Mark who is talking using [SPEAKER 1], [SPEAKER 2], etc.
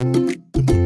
[SPEAKER 1] Boom, boom.